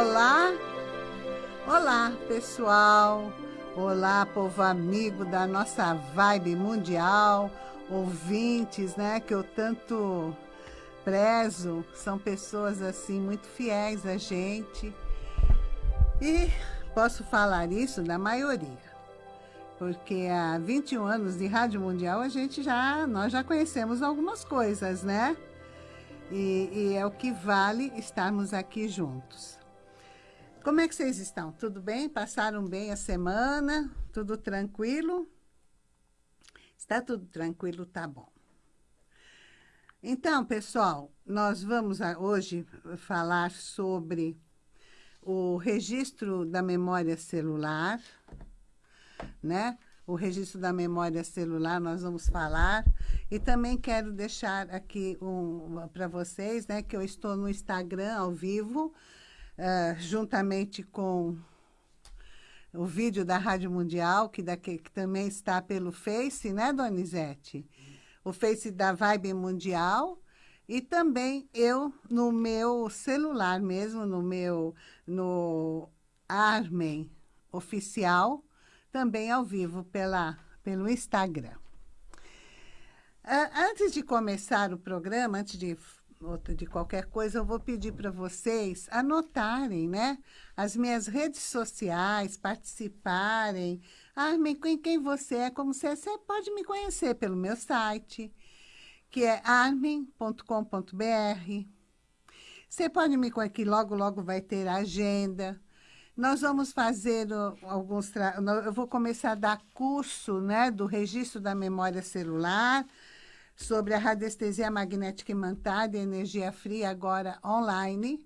Olá, olá pessoal, olá povo amigo da nossa vibe mundial, ouvintes, né, que eu tanto prezo, são pessoas assim muito fiéis a gente. E posso falar isso da maioria, porque há 21 anos de Rádio Mundial a gente já, nós já conhecemos algumas coisas, né? E, e é o que vale estarmos aqui juntos. Como é que vocês estão? Tudo bem? Passaram bem a semana? Tudo tranquilo? Está tudo tranquilo, tá bom. Então, pessoal, nós vamos hoje falar sobre o registro da memória celular, né? O registro da memória celular nós vamos falar. E também quero deixar aqui um, para vocês, né, que eu estou no Instagram ao vivo, uh, juntamente com o vídeo da Rádio Mundial, que, daqui, que também está pelo Face, né, Donizete? O Face da Vibe Mundial. E também eu, no meu celular mesmo, no meu, no Armen Oficial, também ao vivo pela, pelo Instagram. Uh, antes de começar o programa, antes de de qualquer coisa, eu vou pedir para vocês anotarem, né? As minhas redes sociais, participarem. Ah, quem, quem você é, como você é, você pode me conhecer pelo meu site, que é armen.com.br. Você pode me conhecer, que logo, logo vai ter a agenda. Nós vamos fazer alguns... Eu vou começar a dar curso né, do registro da memória celular, sobre a radiestesia magnética imantada e energia fria, agora online.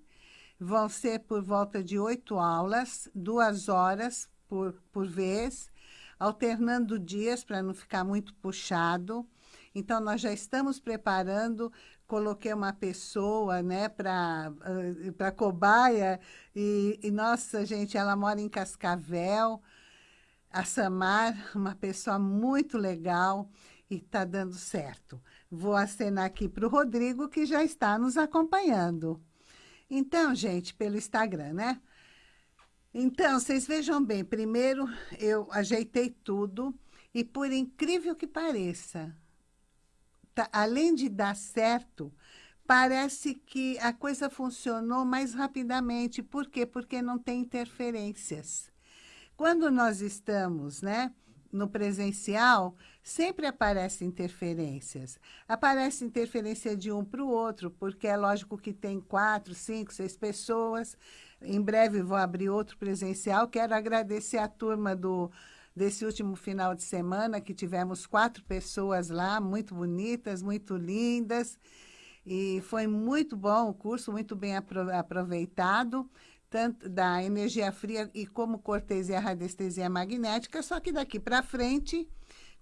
Vão ser por volta de oito aulas, duas horas por, por vez, alternando dias para não ficar muito puxado. Então, nós já estamos preparando, coloquei uma pessoa né, para cobaia, e, e, nossa, gente, ela mora em Cascavel, a Samar, uma pessoa muito legal, e está dando certo. Vou acenar aqui para o Rodrigo, que já está nos acompanhando. Então, gente, pelo Instagram, né? Então, vocês vejam bem, primeiro eu ajeitei tudo e por incrível que pareça, tá, além de dar certo, parece que a coisa funcionou mais rapidamente. Por quê? Porque não tem interferências. Quando nós estamos, né, no presencial, sempre aparecem interferências. Aparece interferência de um para o outro, porque é lógico que tem quatro, cinco, seis pessoas. Em breve vou abrir outro presencial. Quero agradecer a turma do, desse último final de semana, que tivemos quatro pessoas lá, muito bonitas, muito lindas. E foi muito bom o curso, muito bem aproveitado tanto da energia fria e como cortesia radiestesia magnética, só que daqui para frente,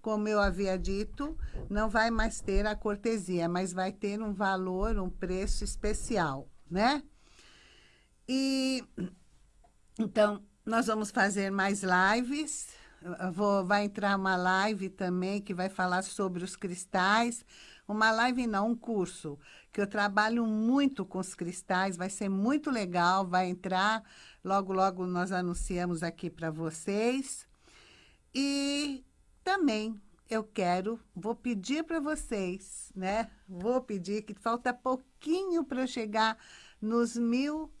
como eu havia dito, não vai mais ter a cortesia, mas vai ter um valor, um preço especial, né? E então nós vamos fazer mais lives. Vou, vai entrar uma live também que vai falar sobre os cristais. Uma live não, um curso que eu trabalho muito com os cristais, vai ser muito legal, vai entrar, logo, logo nós anunciamos aqui para vocês. Também eu quero, vou pedir para vocês, né? Vou pedir que falta pouquinho para chegar nos mil uh,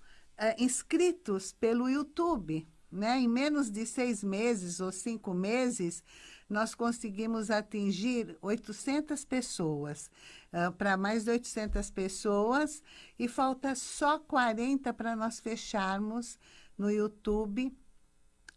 inscritos pelo YouTube, né? Em menos de seis meses ou cinco meses, nós conseguimos atingir 800 pessoas, uh, para mais de 800 pessoas, e falta só 40 para nós fecharmos no YouTube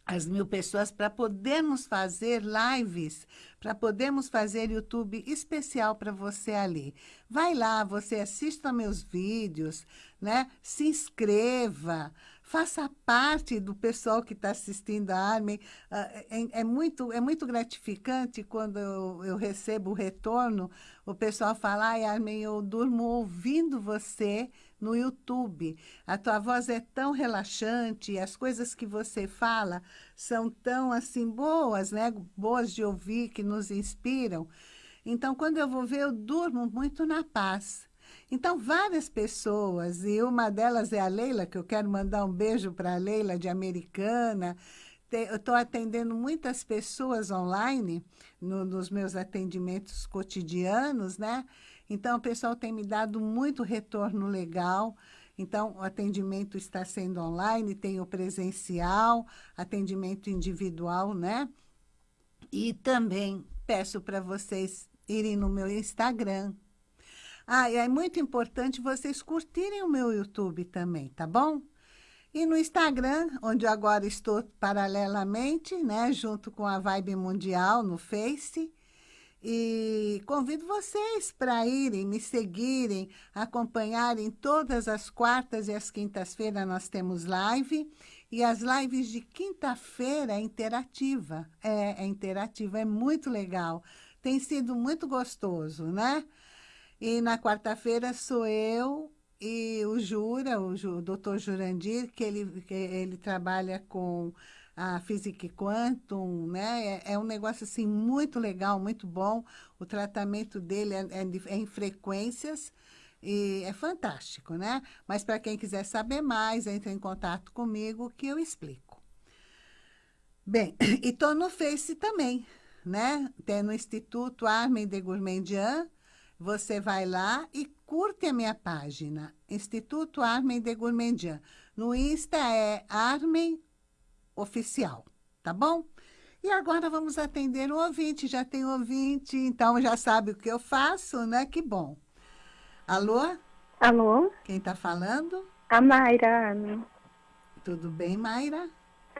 as mil pessoas para podermos fazer lives, para podermos fazer YouTube especial para você ali. Vai lá, você assista meus vídeos, né? Se inscreva, faça parte do pessoal que está assistindo a Armin. Ah, é, é, muito, é muito gratificante quando eu, eu recebo o retorno, o pessoal fala, ai, Armin, eu durmo ouvindo você no YouTube. A tua voz é tão relaxante, as coisas que você fala são tão assim boas, né? Boas de ouvir, que nos inspiram. Então, quando eu vou ver, eu durmo muito na paz. Então, várias pessoas, e uma delas é a Leila, que eu quero mandar um beijo para a Leila, de Americana. Eu estou atendendo muitas pessoas online no, nos meus atendimentos cotidianos, né? Então, o pessoal tem me dado muito retorno legal. Então, o atendimento está sendo online, tem o presencial, atendimento individual, né? E também peço para vocês irem no meu Instagram, ah, e é muito importante vocês curtirem o meu YouTube também, tá bom? E no Instagram, onde agora estou paralelamente, né, junto com a Vibe Mundial no Face. E convido vocês para irem, me seguirem, acompanharem todas as quartas e as quintas-feiras nós temos live. E as lives de quinta-feira é interativa. É, é interativa, é muito legal. Tem sido muito gostoso, né? E na quarta-feira sou eu e o Jura, o, o doutor Jurandir, que ele, que ele trabalha com a Física Quantum, né? É, é, um negócio assim muito legal, muito bom. O tratamento dele é, é, é em frequências e é fantástico, né? Mas para quem quiser saber mais, entre em contato comigo que eu explico. Bem, e estou no Face também, né? Tem no Instituto Armin de Gourmandian, você vai lá e curte a minha página, Instituto Armen de Gourmandian. No Insta é Armen Oficial, tá bom? E agora vamos atender o ouvinte, já tem ouvinte, então já sabe o que eu faço, né? Que bom. Alô? Alô? Quem está falando? A Mayra. Tudo bem, Mayra?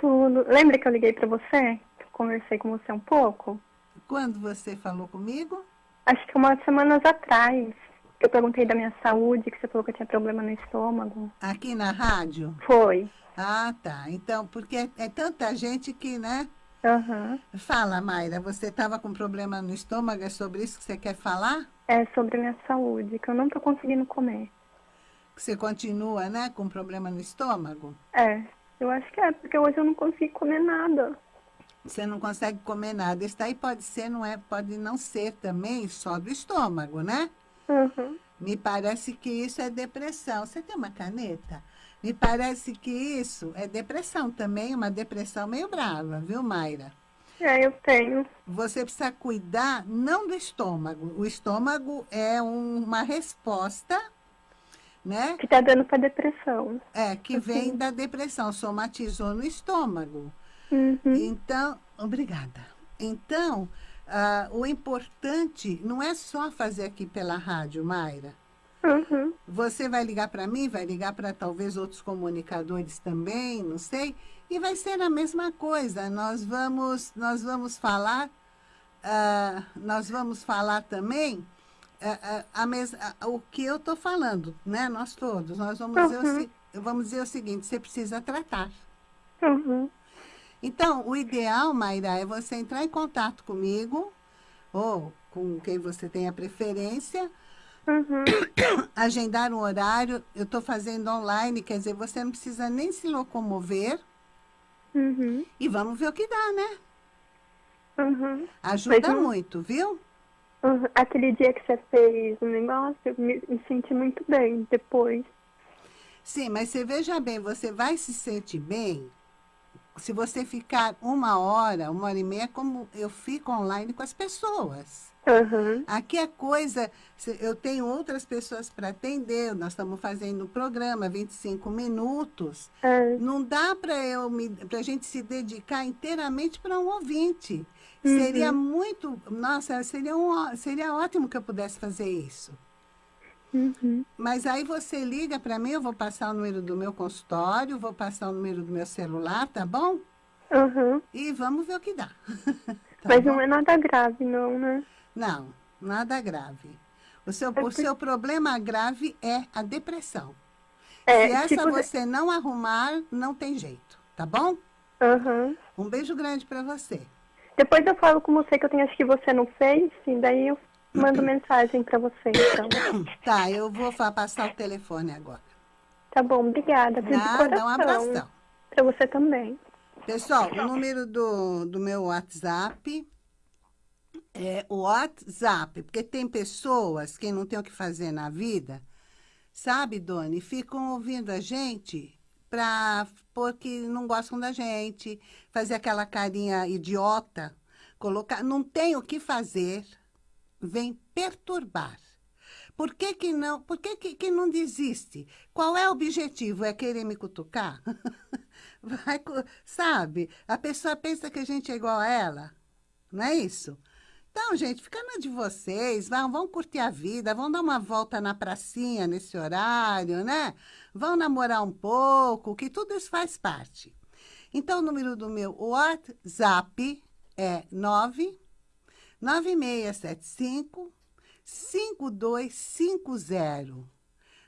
Tudo. Lembra que eu liguei para você? Conversei com você um pouco? Quando você falou comigo? Acho que umas semanas atrás. Eu perguntei da minha saúde, que você falou que eu tinha problema no estômago. Aqui na rádio? Foi. Ah, tá. Então, porque é, é tanta gente que, né? Uhum. Fala, Mayra, você estava com problema no estômago, é sobre isso que você quer falar? É sobre a minha saúde, que eu não estou conseguindo comer. Você continua, né, com problema no estômago? É, eu acho que é, porque hoje eu não consigo comer nada você não consegue comer nada. Isso daí pode ser, não é, pode não ser também só do estômago, né? Uhum. Me parece que isso é depressão. Você tem uma caneta? Me parece que isso é depressão também, uma depressão meio brava, viu, Mayra? É, eu tenho. Você precisa cuidar não do estômago. O estômago é um, uma resposta, né? Que está dando para depressão. É, que vem uhum. da depressão, somatizou no estômago. Uhum. Então, obrigada. Então, uh, o importante não é só fazer aqui pela rádio, Mayra. Uhum. Você vai ligar para mim, vai ligar para talvez outros comunicadores também, não sei, e vai ser a mesma coisa. Nós vamos, nós vamos falar, uh, nós vamos falar também uh, a mes, o que eu estou falando, né? Nós todos, nós vamos, uhum. dizer o, vamos dizer o seguinte: você precisa tratar. Uhum. Então, o ideal, Mayra, é você entrar em contato comigo, ou com quem você tenha preferência, uhum. agendar um horário. Eu estou fazendo online, quer dizer, você não precisa nem se locomover. Uhum. E vamos ver o que dá, né? Uhum. Ajuda Mas, muito, viu? Uhum. Aquele dia que você fez o negócio, eu me, me senti muito bem depois. Sim, mas você veja bem, você vai se sentir bem se você ficar uma hora, uma hora e meia, como eu fico online com as pessoas. Uhum. Aqui é coisa, eu tenho outras pessoas para atender, nós estamos fazendo o programa, 25 minutos. Uhum. Não dá para a gente se dedicar inteiramente para um ouvinte. Uhum. Seria muito, nossa, seria, um, seria ótimo que eu pudesse fazer isso. Uhum. Mas aí você liga para mim, eu vou passar o número do meu consultório, vou passar o número do meu celular, tá bom? Uhum. E vamos ver o que dá. tá Mas bom? não é nada grave, não, né? Não, nada grave. O seu, o seu problema grave é a depressão. É, Se essa tipo... você não arrumar, não tem jeito, tá bom? Uhum. Um beijo grande para você. Depois eu falo com você que eu tenho, acho que você não fez, e daí eu Mando mensagem para você, então. Tá, eu vou passar o telefone agora. Tá bom, obrigada. Nada, um abração. Para você também. Pessoal, o número do, do meu WhatsApp É o WhatsApp, porque tem pessoas que não têm o que fazer na vida, sabe, Doni? Ficam ouvindo a gente pra, porque não gostam da gente, fazer aquela carinha idiota, colocar, não tem o que fazer, vem perturbar. Por que que não, por que que, que não desiste? Qual é o objetivo? É querer me cutucar? Vai, sabe? A pessoa pensa que a gente é igual a ela, não é isso? Então, gente, fica na de vocês, vão, vão curtir a vida, vão dar uma volta na pracinha nesse horário, né? Vão namorar um pouco, que tudo isso faz parte. Então, o número do meu WhatsApp é 9 9675 5250.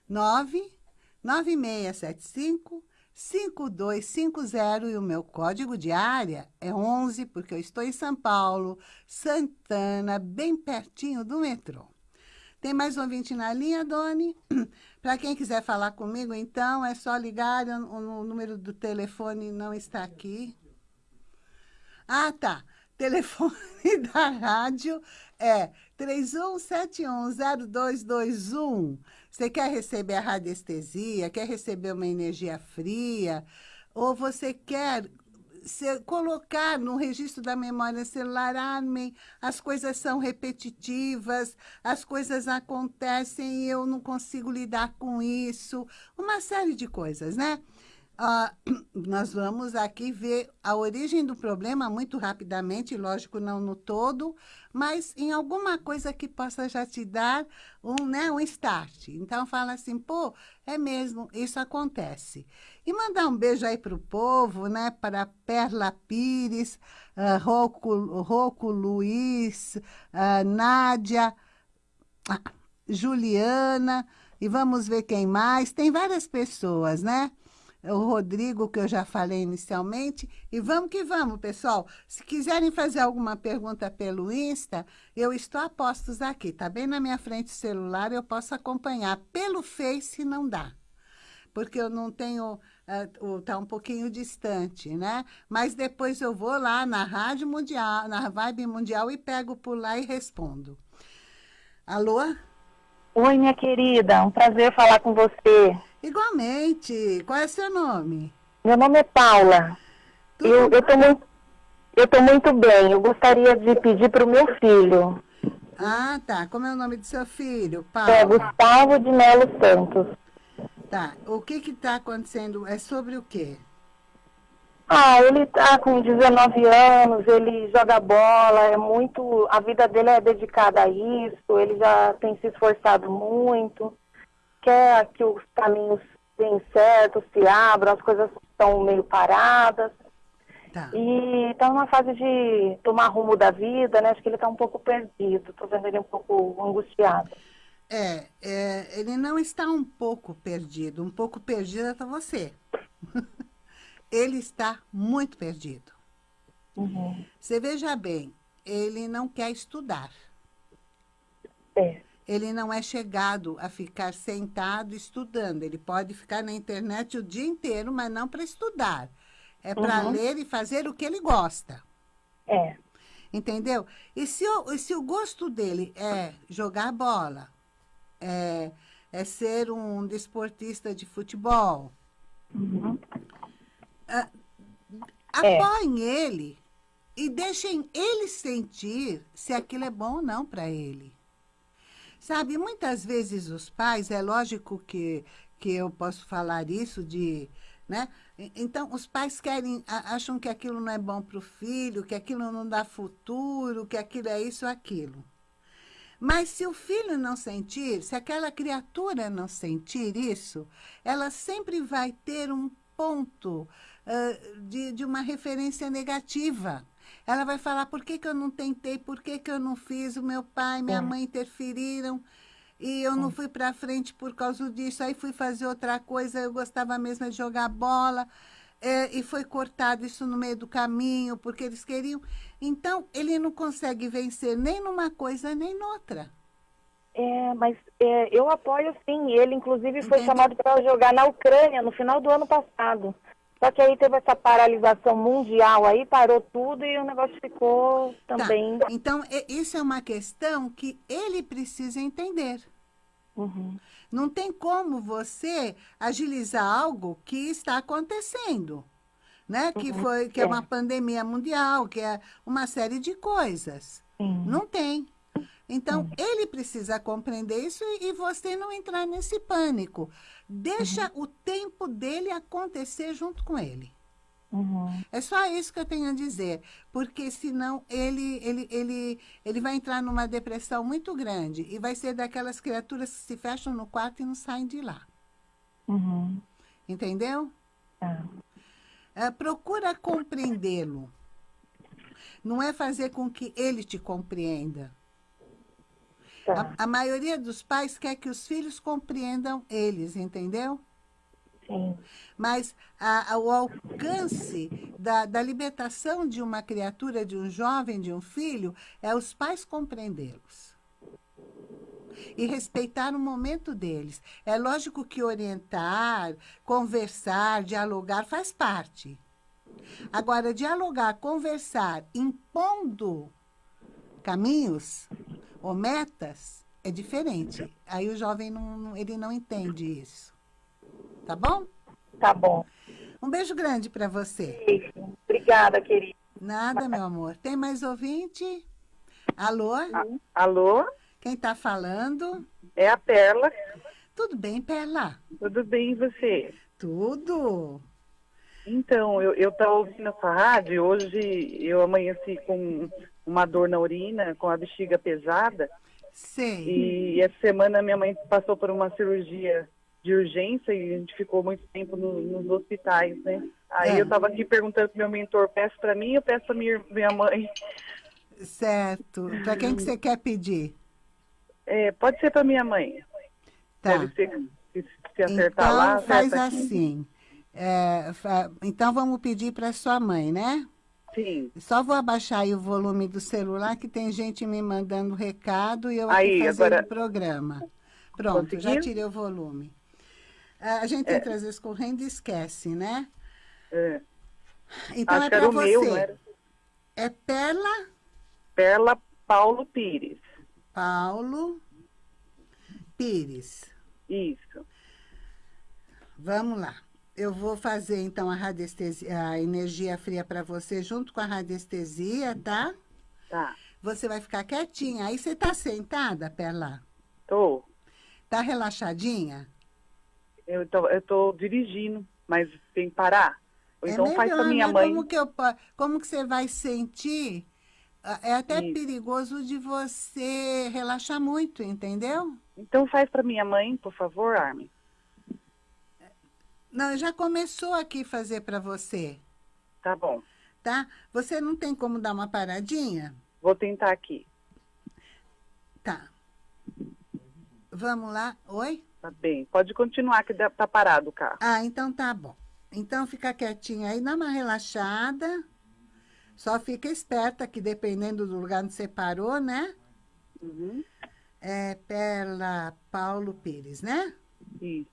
9 9675 5250 e o meu código de área é 11, porque eu estou em São Paulo, Santana, bem pertinho do metrô. Tem mais um ouvinte na linha, Doni? Para quem quiser falar comigo, então, é só ligar, o, o número do telefone não está aqui. Ah, tá. Telefone da rádio é 31710221. Você quer receber a radiestesia, quer receber uma energia fria, ou você quer se, colocar no registro da memória celular, Armin, as coisas são repetitivas, as coisas acontecem e eu não consigo lidar com isso, uma série de coisas, né? Ah, nós vamos aqui ver a origem do problema muito rapidamente, lógico, não no todo, mas em alguma coisa que possa já te dar um, né, um start. Então, fala assim, pô, é mesmo, isso acontece. E mandar um beijo aí para o povo, né, para Perla Pires, uh, Luiz, uh, Nádia, uh, Juliana, e vamos ver quem mais. Tem várias pessoas, né? O Rodrigo, que eu já falei inicialmente. E vamos que vamos, pessoal. Se quiserem fazer alguma pergunta pelo Insta, eu estou a postos aqui. Está bem na minha frente o celular, eu posso acompanhar. Pelo Face não dá, porque eu não tenho... Está uh, um pouquinho distante, né? Mas depois eu vou lá na Rádio Mundial, na Vibe Mundial e pego por lá e respondo. Alô? Oi, minha querida. Um prazer falar com você. Igualmente. Qual é seu nome? Meu nome é Paula. Tudo eu estou muito, eu tô muito bem. Eu gostaria de pedir para o meu filho. Ah, tá. Como é o nome do seu filho, Paula? É Gustavo de Melo Santos. Tá. O que que está acontecendo? É sobre o quê? Ah, ele está com 19 anos, ele joga bola, é muito. A vida dele é dedicada a isso, ele já tem se esforçado muito quer que os caminhos deem certo, se abram, as coisas estão meio paradas. Tá. E está numa fase de tomar rumo da vida, né? Acho que ele está um pouco perdido. Estou vendo ele um pouco angustiado. É, é, ele não está um pouco perdido. Um pouco perdido está você. ele está muito perdido. Uhum. Você veja bem, ele não quer estudar. É ele não é chegado a ficar sentado estudando. Ele pode ficar na internet o dia inteiro, mas não para estudar. É para uhum. ler e fazer o que ele gosta. É. Entendeu? E se o, se o gosto dele é jogar bola, é, é ser um desportista de futebol, uhum. é. apoiem ele e deixem ele sentir se aquilo é bom ou não para ele. Sabe, muitas vezes os pais, é lógico que, que eu posso falar isso de... Né? Então, os pais querem, acham que aquilo não é bom para o filho, que aquilo não dá futuro, que aquilo é isso aquilo. Mas se o filho não sentir, se aquela criatura não sentir isso, ela sempre vai ter um ponto uh, de, de uma referência negativa. Ela vai falar, por que, que eu não tentei, por que, que eu não fiz, o meu pai, minha é. mãe interferiram, e eu não é. fui para frente por causa disso, aí fui fazer outra coisa, eu gostava mesmo de jogar bola, é, e foi cortado isso no meio do caminho, porque eles queriam. Então, ele não consegue vencer nem numa coisa, nem noutra. É, mas é, eu apoio sim. Ele, inclusive, foi Entendeu? chamado para jogar na Ucrânia no final do ano passado. Só que aí teve essa paralisação mundial aí, parou tudo e o negócio ficou também. Tá. Então, isso é uma questão que ele precisa entender. Uhum. Não tem como você agilizar algo que está acontecendo, né? Que, uhum. foi, que é. é uma pandemia mundial, que é uma série de coisas. Uhum. Não tem. Então, uhum. ele precisa compreender isso e, e, você não entrar nesse pânico. Deixa uhum. o tempo dele acontecer junto com ele. Uhum. É só isso que eu tenho a dizer, porque senão ele, ele, ele, ele vai entrar numa depressão muito grande e vai ser daquelas criaturas que se fecham no quarto e não saem de lá. Uhum. Entendeu? É. É, procura compreendê-lo. Não é fazer com que ele te compreenda. Tá. A, a, maioria dos pais quer que os filhos compreendam eles, entendeu? Sim. Mas a, a, o alcance da, da libertação de uma criatura, de um jovem, de um filho, é os pais compreendê-los. E respeitar o momento deles. É lógico que orientar, conversar, dialogar faz parte. Agora, dialogar, conversar, impondo caminhos, ou metas, é diferente. Aí o jovem não, ele não entende isso. Tá bom? Tá bom. Um beijo grande para você. Beijo. Obrigada, querida. Nada, meu amor. Tem mais ouvinte? Alô? alô? Quem está falando? É a Perla. Tudo bem, Perla? Tudo bem, e você? Tudo. Então, eu estava ouvindo essa rádio, hoje eu amanheci com uma dor na urina, com a bexiga pesada. Sim. E essa semana minha mãe passou por uma cirurgia de urgência e a gente ficou muito tempo no, nos hospitais, né? Aí é. eu estava aqui perguntando pro meu mentor, peço para mim ou peço para minha, minha mãe? Certo. Para quem que você quer pedir? É, pode ser para minha mãe. Tá. Deve ser, se, se acertar então, lá. faz assim. É, então vamos pedir para sua mãe, né? Sim. Só vou abaixar aí o volume do celular, que tem gente me mandando recado e eu aí, aqui fazendo agora... o programa. Pronto, Conseguiu? já tirei o volume. A gente é. entra às vezes correndo e esquece, né? É. Então Acho é para para você. Meu, era... É Perla? Perla Paulo Pires. Paulo Pires. Isso. Vamos lá. Eu vou fazer, então, a radiestesia, a energia fria para você junto com a radiestesia, tá? Tá. Você vai ficar quietinha. Aí você tá sentada, Perla? Tô. Tá relaxadinha? Eu tô, eu tô dirigindo, mas tem que parar. Ou é então melhor, faz pra minha né? mãe. Como que, eu, como que você vai sentir? É até Isso. perigoso de você relaxar muito, entendeu? Então faz pra minha mãe, por favor, Armin. Não, já começou aqui fazer para você, Tá bom. tá? Você não tem como dar uma paradinha? Vou tentar aqui. Tá. Vamos lá. Oi? Tá bem. Pode continuar, que tá parado o carro. Ah, então tá bom. Então fica quietinha aí, dá uma relaxada. Só fica esperta que dependendo do lugar onde você parou, né? Uhum. É Perla Paulo Pires, né? Isso.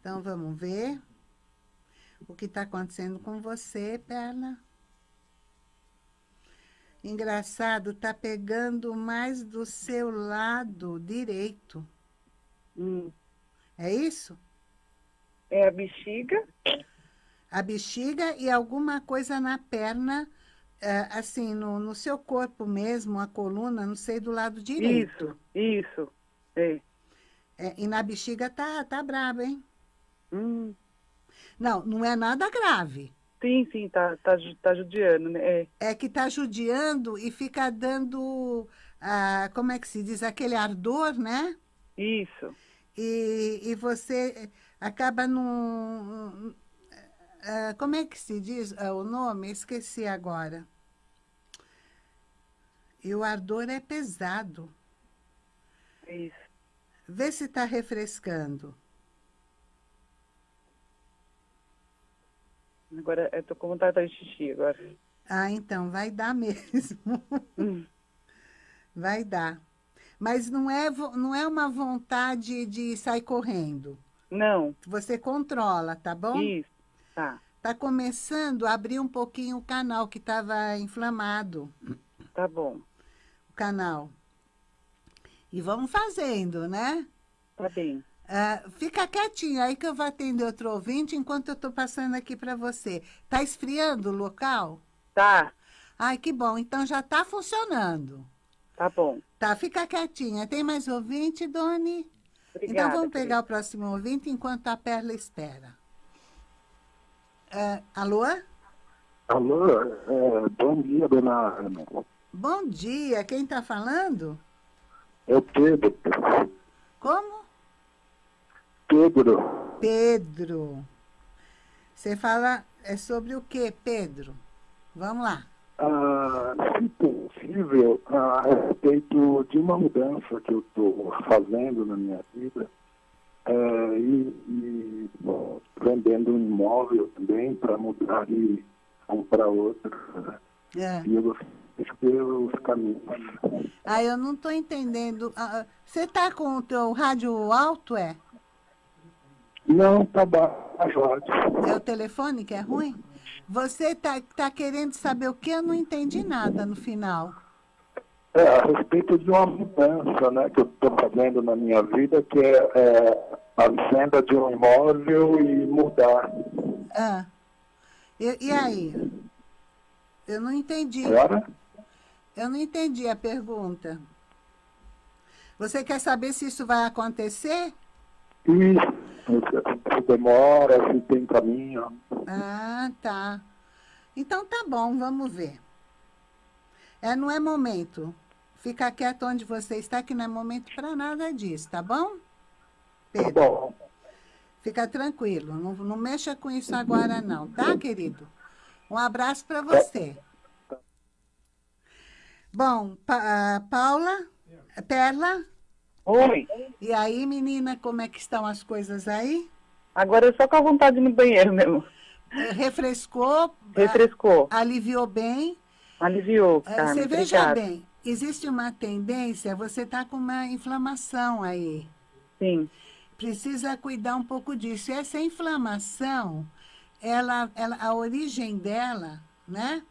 Então vamos ver o que está acontecendo com você, Perla. Engraçado, tá pegando mais do seu lado direito. Hum. É isso? É a bexiga? A bexiga e alguma coisa na perna, é, assim, no, no seu corpo mesmo, a coluna, não sei, do lado direito. Isso, isso. É. É, e na bexiga tá, tá brabo, hein? Hum. Não, não é nada grave. Sim, sim, tá, tá, tá judiando, né? É. É que tá judiando e fica dando, ah, como é que se diz, aquele ardor, né? Isso. E, e você acaba num... ah, como é que se diz ah, o nome? Esqueci agora. E o ardor é pesado. Isso. Vê se está refrescando. Agora eu tô com vontade de xixi agora. Ah, então, vai dar mesmo. Hum. Vai dar. Mas não é, não é uma vontade de sair correndo. Não, Você controla, tá bom? isso. Tá. Está começando a abrir um pouquinho o canal que estava inflamado. Tá bom. O canal. E vamos fazendo, né? Tá bem. Uh, fica quietinho aí que eu vou atender outro ouvinte enquanto eu estou passando aqui para você. Está esfriando o local? Tá. Ai, que bom. Então já está funcionando. Tá bom. Tá, fica quietinha. Tem mais ouvinte, Doni? Obrigada. então vamos pegar querida. o próximo ouvinte enquanto a Perla espera. Uh, alô? Alô, é, bom dia, dona Ana. Bom dia, quem está falando? É o Pedro. Como? Pedro. Pedro. Você fala é sobre o que, Pedro? Vamos lá. Ah, se possível, a respeito de uma mudança que eu estou fazendo na minha vida, é, e, e bom, vendendo um imóvel também para mudar de um para outro. É. E eu gostaria de ver os caminhos. Ah, eu não estou entendendo. Ah, você está com o teu rádio alto, é? Não, tá baixo. É o telefone que é ruim? Você está tá querendo saber o que? Eu não entendi nada no final. É, a respeito de uma mudança né, que eu estou fazendo na minha vida, que é, é, a venda de um imóvel e mudar. Ah. E, e aí? Eu não entendi. Agora? Eu não entendi a pergunta. Você quer saber se isso vai acontecer? Isso. Se demora, se tem caminho. Ah, tá. Então tá bom, vamos ver. É, não é momento. Fica quieto onde você está, que não é momento para nada disso, tá bom? Pedro. Tá bom. Fica tranquilo, não, não mexa com isso agora não, tá, querido? Um abraço para você. Bom, pa, Paula, Perla? Oi. E aí, menina, como é que estão as coisas aí? Agora eu só com a vontade no banheiro mesmo. Refrescou? Refrescou. Aliviou bem? Aliviou, é, Carmen, Você veja obrigada. bem, existe uma tendência, você está com uma inflamação aí. Sim. Precisa cuidar um pouco disso. E essa inflamação, ela, ela, a origem dela, né?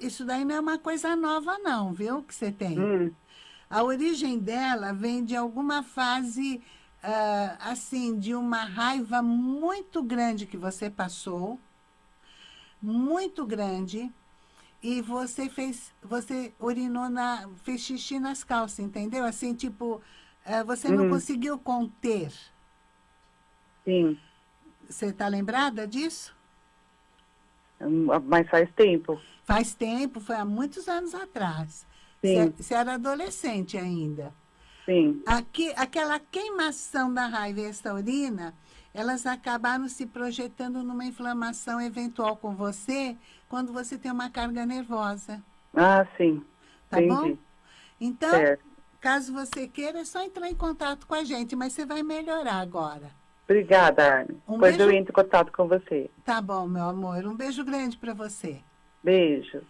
Isso daí não é uma coisa nova não, viu, que você tem. Hum. A origem dela vem de alguma fase, uh, assim, de uma raiva muito grande que você passou, muito grande, e você fez, você urinou na, fez xixi nas calças, entendeu? Assim, tipo, uh, você uhum. não conseguiu conter. Sim. Você está lembrada disso? Mas faz tempo. Faz tempo, foi há muitos anos atrás. Sim. Você era adolescente ainda. Sim. Aqui, aquela queimação da raiva e essa urina, elas acabaram se projetando numa inflamação eventual com você quando você tem uma carga nervosa. Ah, sim. Tá Entendi. bom? Então, certo. caso você queira, é só entrar em contato com a gente, mas você vai melhorar agora. Obrigada, Arne. Um Depois beijo... eu entro em contato com você. Tá bom, meu amor. Um beijo grande para você. Beijo.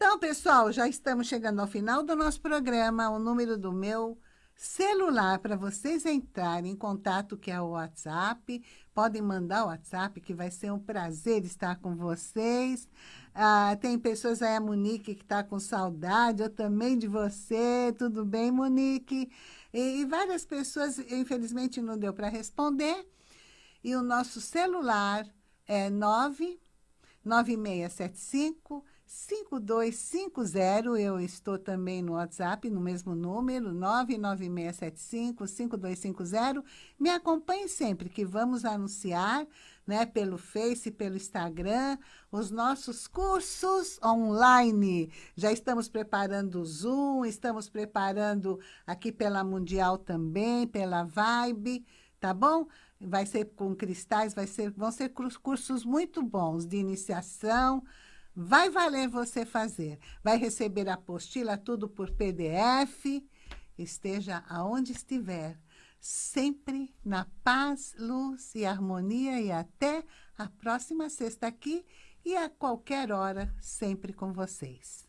Então, pessoal, já estamos chegando ao final do nosso programa. O número do meu celular para vocês entrarem em contato, que é o WhatsApp. Podem mandar o WhatsApp, que vai ser um prazer estar com vocês. Ah, tem pessoas aí, a Monique, que está com saudade, eu também de você. Tudo bem, Monique? E, e várias pessoas, infelizmente, não deu para responder. E o nosso celular é 99675 5250, eu estou também no WhatsApp, no mesmo número, 99675-5250. Me acompanhe sempre, que vamos anunciar né, pelo Face, pelo Instagram, os nossos cursos online. Já estamos preparando o Zoom, estamos preparando aqui pela Mundial também, pela Vibe, tá bom? Vai ser com cristais, vai ser, vão ser cursos muito bons de iniciação, Vai valer você fazer. Vai receber a apostila tudo por PDF. Esteja aonde estiver, sempre na paz, luz e harmonia e até a próxima sexta aqui e a qualquer hora, sempre com vocês.